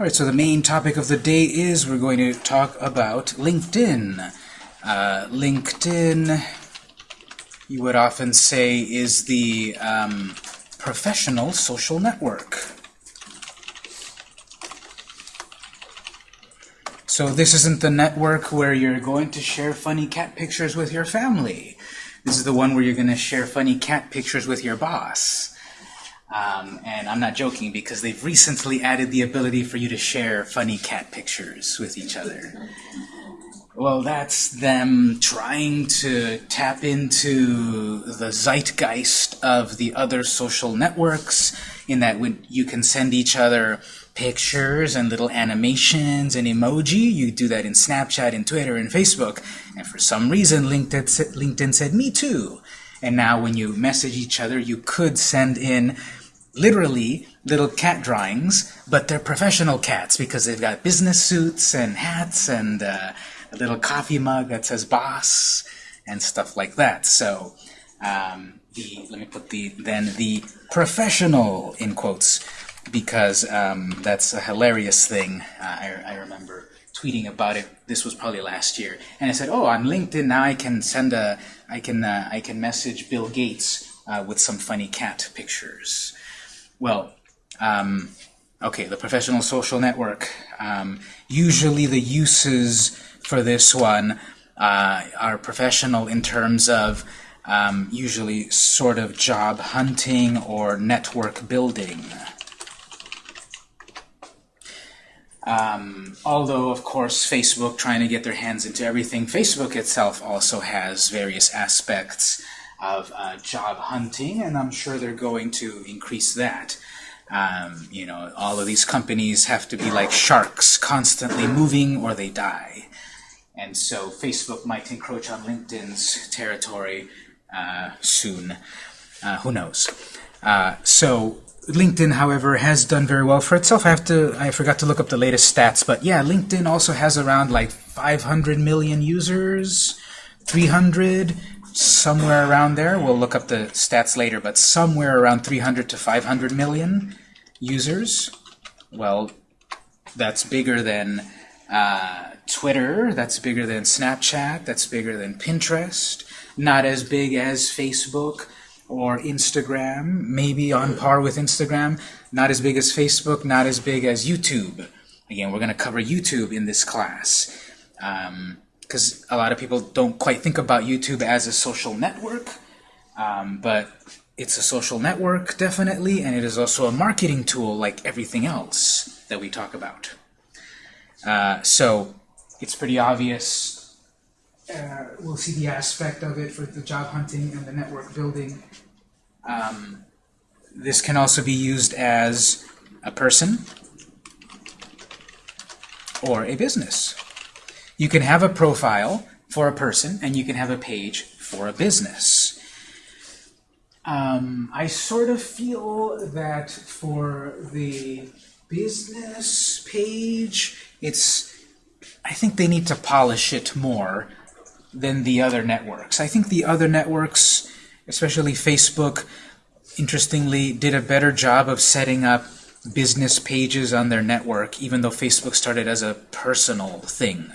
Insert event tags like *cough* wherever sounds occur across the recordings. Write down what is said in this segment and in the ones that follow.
All right, so the main topic of the day is we're going to talk about LinkedIn. Uh, LinkedIn, you would often say, is the um, professional social network. So this isn't the network where you're going to share funny cat pictures with your family. This is the one where you're going to share funny cat pictures with your boss. Um, and I'm not joking because they've recently added the ability for you to share funny cat pictures with each other. Well, that's them trying to tap into the zeitgeist of the other social networks in that when you can send each other pictures and little animations and emoji. You do that in Snapchat and Twitter and Facebook. And for some reason, LinkedIn, LinkedIn said, me too. And now when you message each other, you could send in literally little cat drawings, but they're professional cats because they've got business suits and hats and uh, a little coffee mug that says boss and stuff like that. So um, the let me put the then the professional in quotes because um, that's a hilarious thing. Uh, I, I remember tweeting about it. This was probably last year, and I said, "Oh, on LinkedIn now I can send a I can uh, I can message Bill Gates uh, with some funny cat pictures." Well, um, okay, the professional social network. Um, usually the uses for this one uh, are professional in terms of um, usually sort of job hunting or network building. Um, although, of course, Facebook trying to get their hands into everything, Facebook itself also has various aspects of uh, job hunting, and I'm sure they're going to increase that. Um, you know, all of these companies have to be like sharks, constantly moving or they die. And so Facebook might encroach on LinkedIn's territory uh, soon. Uh, who knows? Uh, so LinkedIn, however, has done very well for itself. I have to, I forgot to look up the latest stats, but yeah, LinkedIn also has around like 500 million users, 300, somewhere around there. We'll look up the stats later, but somewhere around 300 to 500 million users. Well, that's bigger than uh, Twitter, that's bigger than Snapchat, that's bigger than Pinterest, not as big as Facebook or Instagram, maybe on par with Instagram, not as big as Facebook, not as big as YouTube. Again, we're going to cover YouTube in this class. Um, because a lot of people don't quite think about YouTube as a social network, um, but it's a social network, definitely, and it is also a marketing tool like everything else that we talk about. Uh, so it's pretty obvious. Uh, we'll see the aspect of it for the job hunting and the network building. Um, this can also be used as a person or a business. You can have a profile for a person, and you can have a page for a business. Um, I sort of feel that for the business page, it's I think they need to polish it more than the other networks. I think the other networks, especially Facebook, interestingly, did a better job of setting up business pages on their network, even though Facebook started as a personal thing.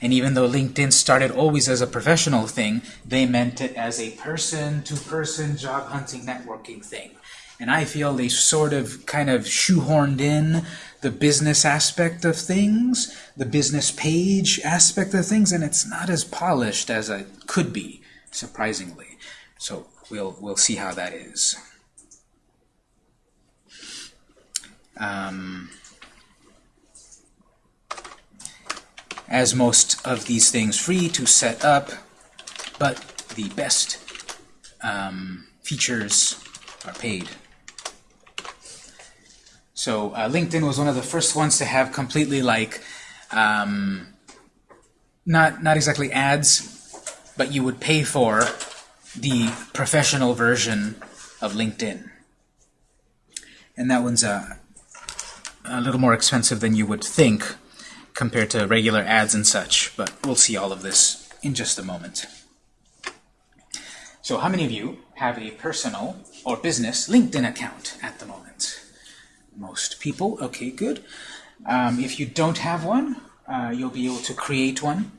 And even though LinkedIn started always as a professional thing, they meant it as a person-to-person -person job hunting networking thing. And I feel they sort of kind of shoehorned in the business aspect of things, the business page aspect of things, and it's not as polished as it could be, surprisingly. So we'll, we'll see how that is. Um, as most of these things free to set up, but the best um, features are paid. So uh, LinkedIn was one of the first ones to have completely like, um, not, not exactly ads, but you would pay for the professional version of LinkedIn. And that one's a, a little more expensive than you would think compared to regular ads and such, but we'll see all of this in just a moment. So how many of you have a personal or business LinkedIn account at the moment? Most people. Okay, good. Um, if you don't have one, uh, you'll be able to create one.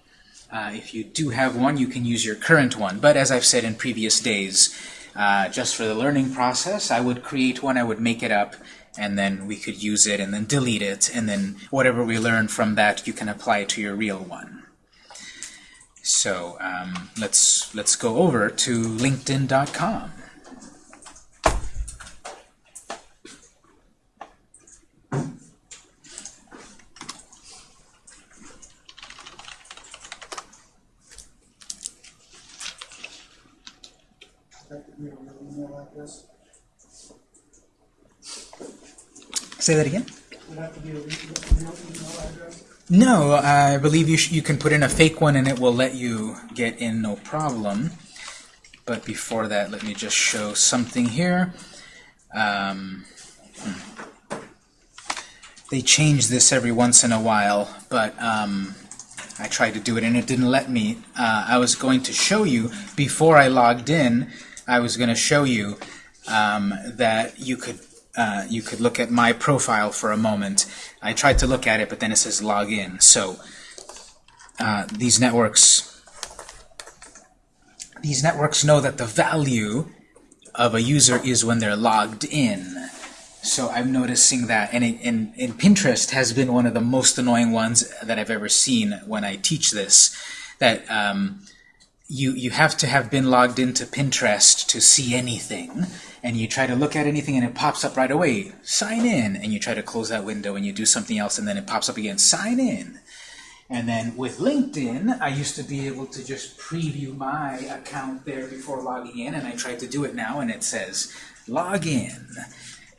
Uh, if you do have one, you can use your current one. But as I've said in previous days, uh, just for the learning process, I would create one, I would make it up, and then we could use it and then delete it, and then whatever we learn from that, you can apply to your real one. So um, let's let's go over to LinkedIn.com. Say that again. No, I believe you, you can put in a fake one and it will let you get in no problem. But before that, let me just show something here. Um, hmm. They change this every once in a while, but um, I tried to do it and it didn't let me. Uh, I was going to show you, before I logged in, I was going to show you um, that you could uh, you could look at my profile for a moment. I tried to look at it, but then it says log in. So uh, these networks these networks know that the value of a user is when they're logged in. So I'm noticing that, and, it, and, and Pinterest has been one of the most annoying ones that I've ever seen when I teach this, that um, you, you have to have been logged into Pinterest to see anything, and you try to look at anything and it pops up right away, sign in, and you try to close that window and you do something else and then it pops up again, sign in. And then with LinkedIn, I used to be able to just preview my account there before logging in, and I tried to do it now, and it says log in.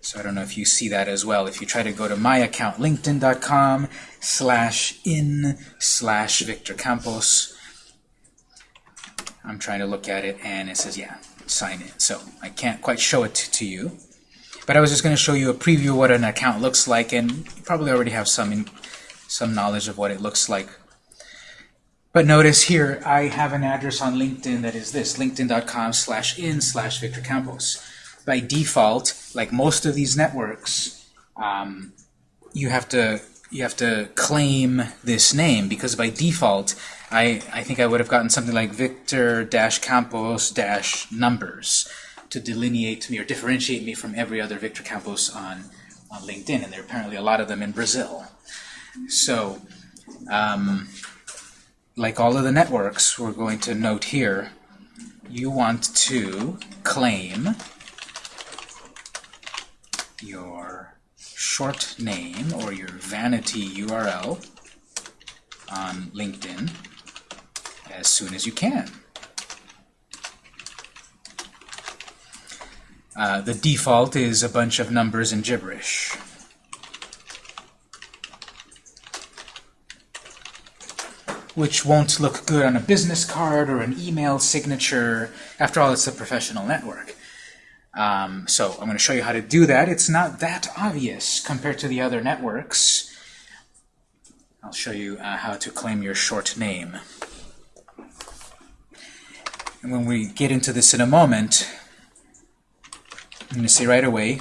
So I don't know if you see that as well. If you try to go to my account, linkedin.com slash in slash Victor Campos, I'm trying to look at it, and it says, yeah, sign in. So I can't quite show it to you. But I was just going to show you a preview of what an account looks like, and you probably already have some in, some knowledge of what it looks like. But notice here, I have an address on LinkedIn that is this, linkedin.com slash in slash Victor Campos. By default, like most of these networks, um, you have to you have to claim this name because by default, I, I think I would have gotten something like Victor-Campos-numbers to delineate me or differentiate me from every other Victor Campos on, on LinkedIn, and there are apparently a lot of them in Brazil. So, um, like all of the networks, we're going to note here, you want to claim your short name or your vanity URL on LinkedIn as soon as you can. Uh, the default is a bunch of numbers and gibberish. which won't look good on a business card or an email signature. After all, it's a professional network. Um, so I'm going to show you how to do that. It's not that obvious compared to the other networks. I'll show you uh, how to claim your short name. And when we get into this in a moment, I'm going to say right away,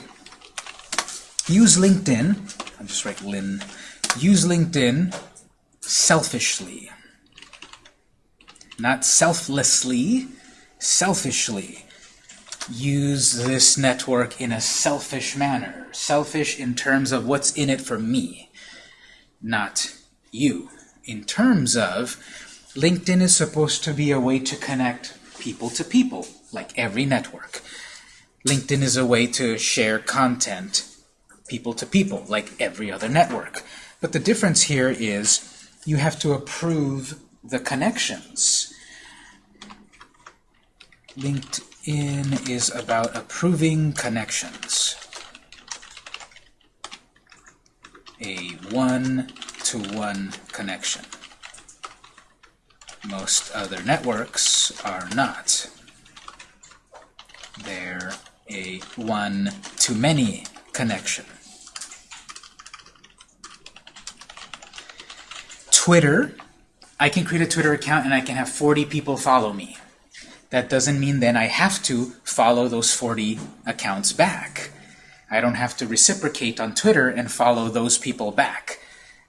use LinkedIn, I'll just write Lin, use LinkedIn selfishly. Not selflessly, selfishly. Use this network in a selfish manner. Selfish in terms of what's in it for me, not you. In terms of, LinkedIn is supposed to be a way to connect people to people, like every network. LinkedIn is a way to share content people to people, like every other network. But the difference here is you have to approve the connections. LinkedIn is about approving connections. A one-to-one -one connection. Most other networks are not. They're a one-to-many connection. Twitter, I can create a Twitter account and I can have 40 people follow me. That doesn't mean then I have to follow those 40 accounts back. I don't have to reciprocate on Twitter and follow those people back.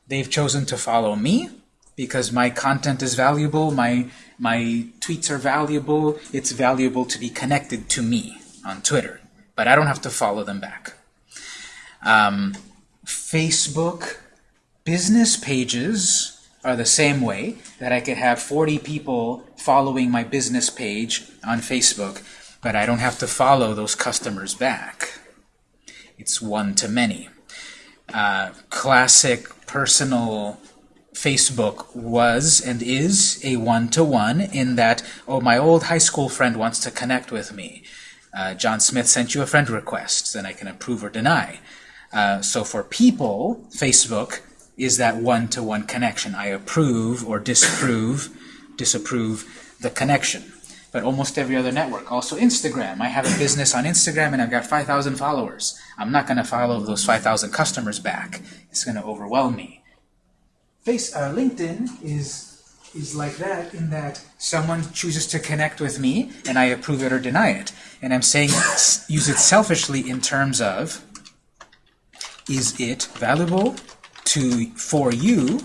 They've chosen to follow me because my content is valuable, my, my tweets are valuable, it's valuable to be connected to me on Twitter. But I don't have to follow them back. Um, Facebook business pages are the same way that I could have 40 people following my business page on Facebook, but I don't have to follow those customers back. It's one to many. Uh, classic personal Facebook was and is a one-to-one -one in that, oh, my old high school friend wants to connect with me. Uh, John Smith sent you a friend request, then I can approve or deny. Uh, so for people, Facebook is that one-to-one -one connection. I approve or disapprove, disapprove the connection. But almost every other network, also Instagram. I have a business on Instagram and I've got 5,000 followers. I'm not going to follow those 5,000 customers back. It's going to overwhelm me. Face, uh, LinkedIn is is like that in that someone chooses to connect with me and I approve it or deny it. And I'm saying use it selfishly in terms of is it valuable to for you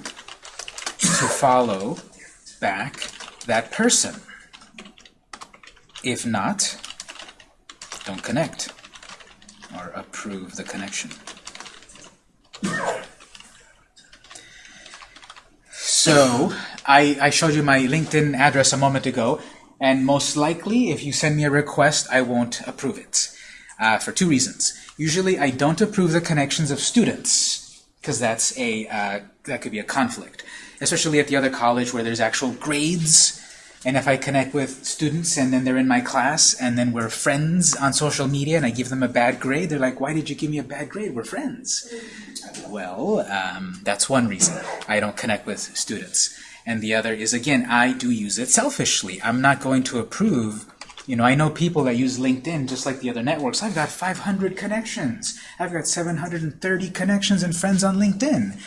to follow back that person. If not, don't connect or approve the connection. So I, I showed you my LinkedIn address a moment ago, and most likely if you send me a request, I won't approve it uh, for two reasons. Usually I don't approve the connections of students because that's a uh, that could be a conflict, especially at the other college where there's actual grades. And if I connect with students and then they're in my class and then we're friends on social media and I give them a bad grade, they're like, why did you give me a bad grade? We're friends. Well, um, that's one reason I don't connect with students. And the other is, again, I do use it selfishly. I'm not going to approve you know, I know people that use LinkedIn just like the other networks. I've got 500 connections. I've got 730 connections and friends on LinkedIn.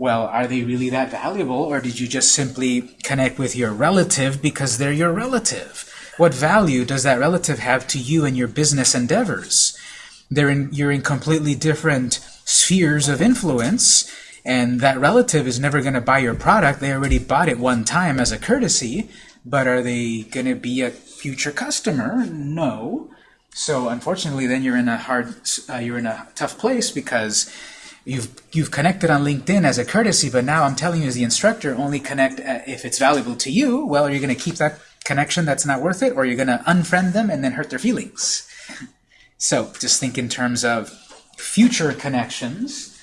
Well, are they really that valuable, or did you just simply connect with your relative because they're your relative? What value does that relative have to you and your business endeavors? They're in, you're in completely different spheres of influence, and that relative is never going to buy your product. They already bought it one time as a courtesy, but are they going to be a future customer? No. So unfortunately, then you're in a hard, uh, you're in a tough place because you've you've connected on LinkedIn as a courtesy, but now I'm telling you as the instructor, only connect uh, if it's valuable to you. Well, are you going to keep that connection that's not worth it, or you're going to unfriend them and then hurt their feelings? So just think in terms of future connections.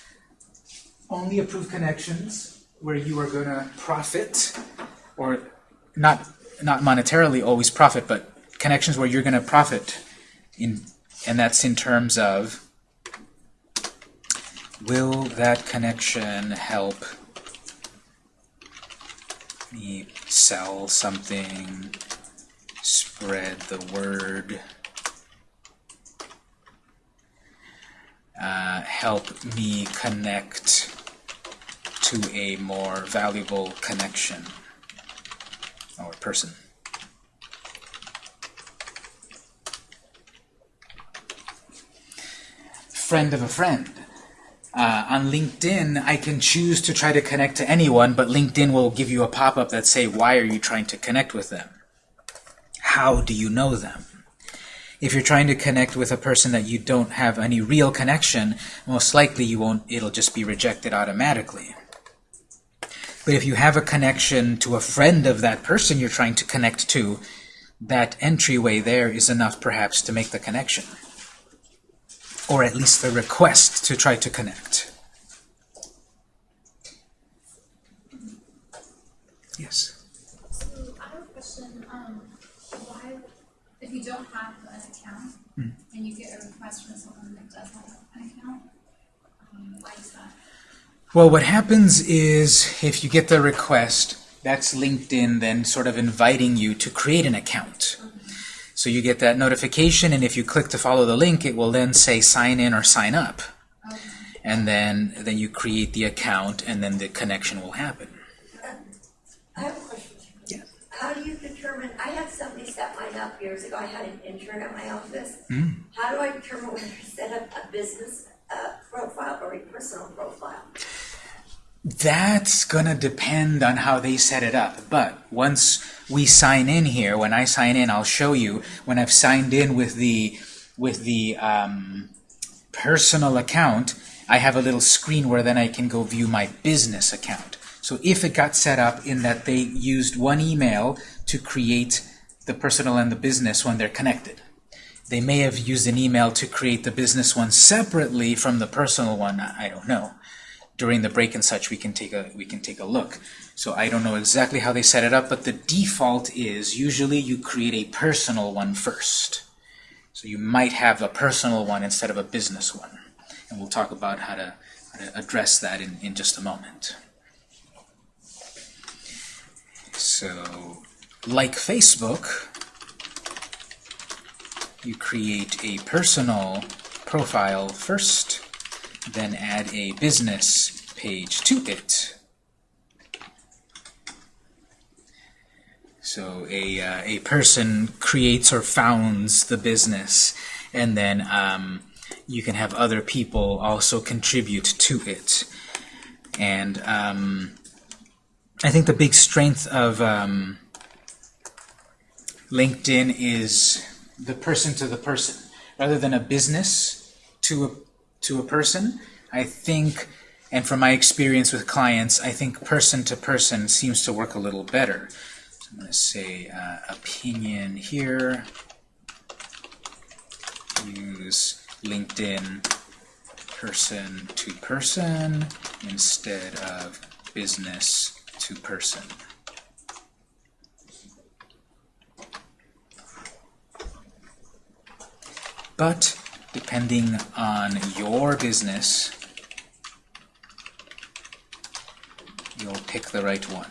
Only approve connections where you are going to profit, or not not monetarily always profit, but connections where you're going to profit, in, and that's in terms of will that connection help me sell something, spread the word, uh, help me connect to a more valuable connection or person. Friend of a friend. Uh, on LinkedIn, I can choose to try to connect to anyone, but LinkedIn will give you a pop-up that say, why are you trying to connect with them? How do you know them? If you're trying to connect with a person that you don't have any real connection, most likely you won't, it'll just be rejected automatically. But if you have a connection to a friend of that person you're trying to connect to, that entryway there is enough perhaps to make the connection. Or at least the request to try to connect. Yes? So I have a question. Um, why, if you don't have an account mm. and you get a request from someone that does have an account, um, why is that? Well, what happens is if you get the request, that's LinkedIn then sort of inviting you to create an account. So you get that notification, and if you click to follow the link, it will then say sign in or sign up. And then, then you create the account, and then the connection will happen. I have a question. Yeah. How do you determine, I had somebody set mine up years ago, I had an intern at my office. Mm. How do I determine whether to set up a business uh, profile or a personal profile? That's gonna depend on how they set it up. But once we sign in here, when I sign in, I'll show you when I've signed in with the with the um, personal account, I have a little screen where then I can go view my business account. So if it got set up in that they used one email to create the personal and the business when they're connected. They may have used an email to create the business one separately from the personal one. I don't know. During the break and such, we can take a we can take a look. So I don't know exactly how they set it up, but the default is usually you create a personal one first. So you might have a personal one instead of a business one. And we'll talk about how to, how to address that in, in just a moment. So, like Facebook, you create a personal profile first, then add a business page to it. So a, uh, a person creates or founds the business, and then um, you can have other people also contribute to it. And um, I think the big strength of um, LinkedIn is the person to the person. Rather than a business to a, to a person, I think, and from my experience with clients, I think person to person seems to work a little better. So I'm going to say uh, opinion here. Use LinkedIn person to person instead of business to person. But depending on your business, you'll pick the right one.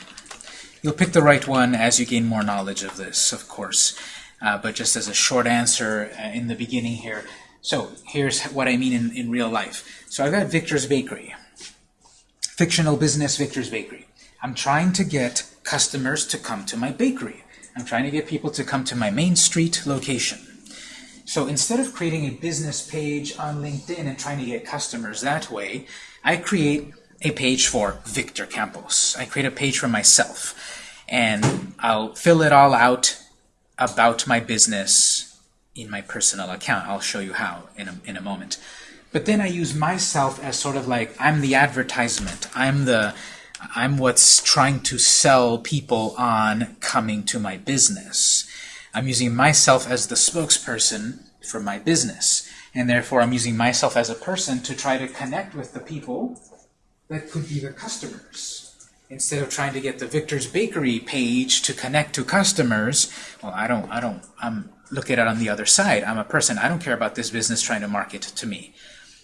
You'll pick the right one as you gain more knowledge of this, of course. Uh, but just as a short answer uh, in the beginning here, so here's what I mean in, in real life. So I've got Victor's Bakery, fictional business Victor's Bakery. I'm trying to get customers to come to my bakery. I'm trying to get people to come to my Main Street location. So instead of creating a business page on LinkedIn and trying to get customers that way, I create a page for Victor Campos. I create a page for myself. And I'll fill it all out about my business in my personal account. I'll show you how in a, in a moment. But then I use myself as sort of like, I'm the advertisement. I'm the I'm what's trying to sell people on coming to my business. I'm using myself as the spokesperson for my business. And therefore, I'm using myself as a person to try to connect with the people that could be the customers. Instead of trying to get the Victor's Bakery page to connect to customers, well, I don't, I don't, I'm look at it on the other side. I'm a person. I don't care about this business trying to market to me.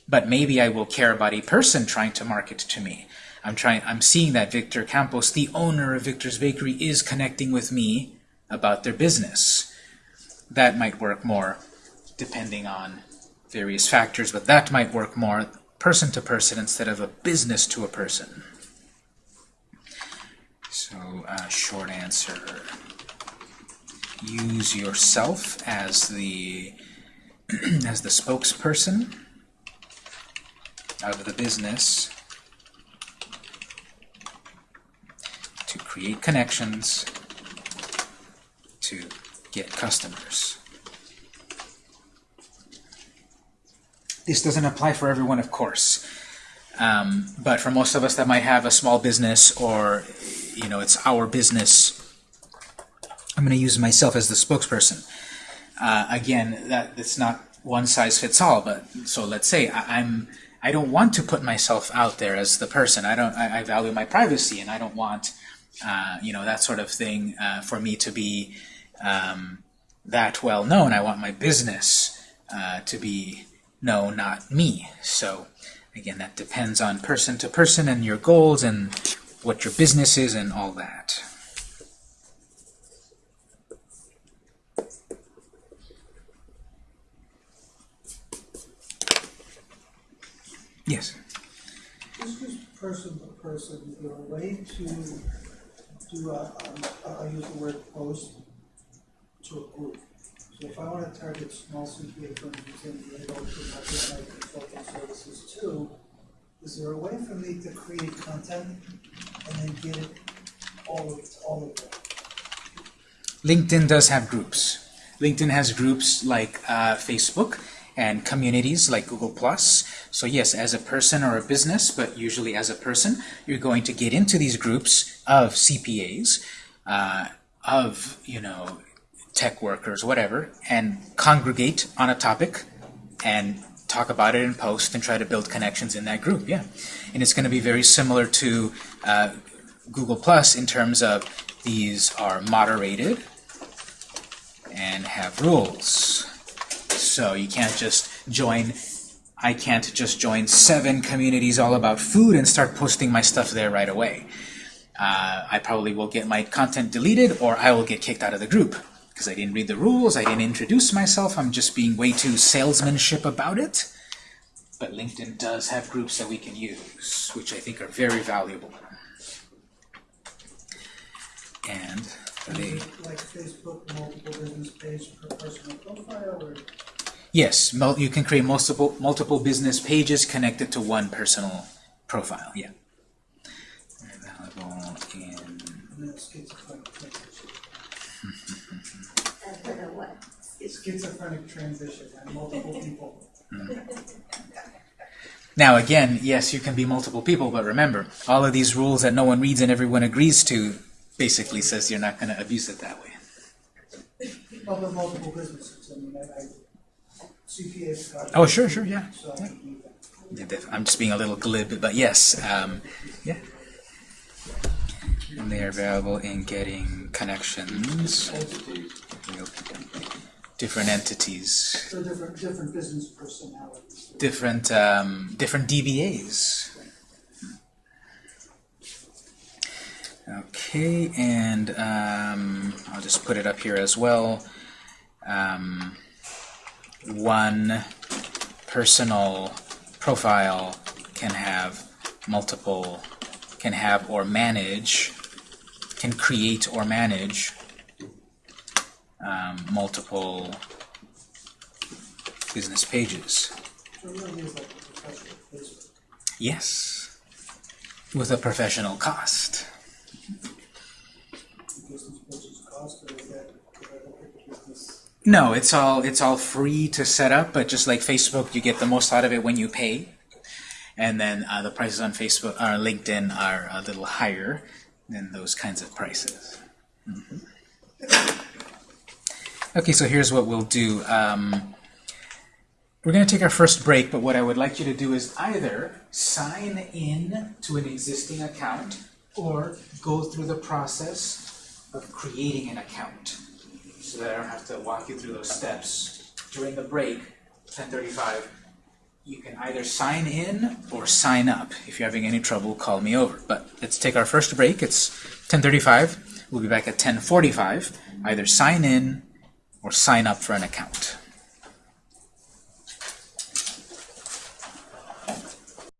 But maybe I will care about a person trying to market to me. I'm trying. I'm seeing that Victor Campos, the owner of Victor's Bakery, is connecting with me about their business. That might work more, depending on various factors, but that might work more person to person instead of a business to a person. So, uh, short answer: use yourself as the *clears throat* as the spokesperson of the business to create connections to get customers. This doesn't apply for everyone, of course. Um, but for most of us that might have a small business or, you know, it's our business, I'm going to use myself as the spokesperson. Uh, again, that that's not one size fits all. But so let's say I, I'm I don't want to put myself out there as the person. I don't. I, I value my privacy, and I don't want uh, you know that sort of thing uh, for me to be um, that well known. I want my business uh, to be known, not me. So again, that depends on person to person and your goals and what your business is and all that. Yes. This is person to person, is a way to do a, I use the word post to group? So if I wanna target small CPA firms within the adult, my consulting services too, is there a way for me to create content and then get it all of, all of that? LinkedIn does have groups. LinkedIn has groups like uh, Facebook and communities like Google+. So yes, as a person or a business, but usually as a person, you're going to get into these groups of CPAs, uh, of, you know, tech workers, whatever, and congregate on a topic and talk about it and post and try to build connections in that group, yeah. And it's going to be very similar to uh, Google Plus in terms of these are moderated and have rules. So you can't just join, I can't just join seven communities all about food and start posting my stuff there right away. Uh, I probably will get my content deleted or I will get kicked out of the group because I didn't read the rules, I didn't introduce myself, I'm just being way too salesmanship about it. But LinkedIn does have groups that we can use, which I think are very valuable. And they, Like Facebook, multiple business page per personal profile, or? yes, you can create multiple multiple business pages connected to one personal profile. Yeah. Available in And then schizophrenic transition. I don't know what. Schizophrenic transition, and multiple people. Now again, yes, you can be multiple people, but remember, all of these rules that no one reads and everyone agrees to basically says you're not going to abuse it that way. Well, the multiple businesses, I mean, I, I, CPA's got. Oh, sure, sure, yeah. So I can do that. Yeah, def- I'm just being a little glib, but yes, um, yeah. And they are available in getting connections, different entities, So different, different business personalities. different um, different DBAs. Okay, and um, I'll just put it up here as well. Um, one personal profile can have multiple, can have or manage, can create or manage um, multiple business pages. Yes, with a professional cost. No, it's all it's all free to set up, but just like Facebook, you get the most out of it when you pay. And then uh, the prices on Facebook or LinkedIn are a little higher than those kinds of prices. Mhm. Okay, so here's what we'll do. Um, we're going to take our first break, but what I would like you to do is either sign in to an existing account or go through the process of creating an account so that I don't have to walk you through those steps. During the break, 1035, you can either sign in or sign up. If you're having any trouble, call me over. But let's take our first break. It's 1035. We'll be back at 1045. Either sign in or sign up for an account.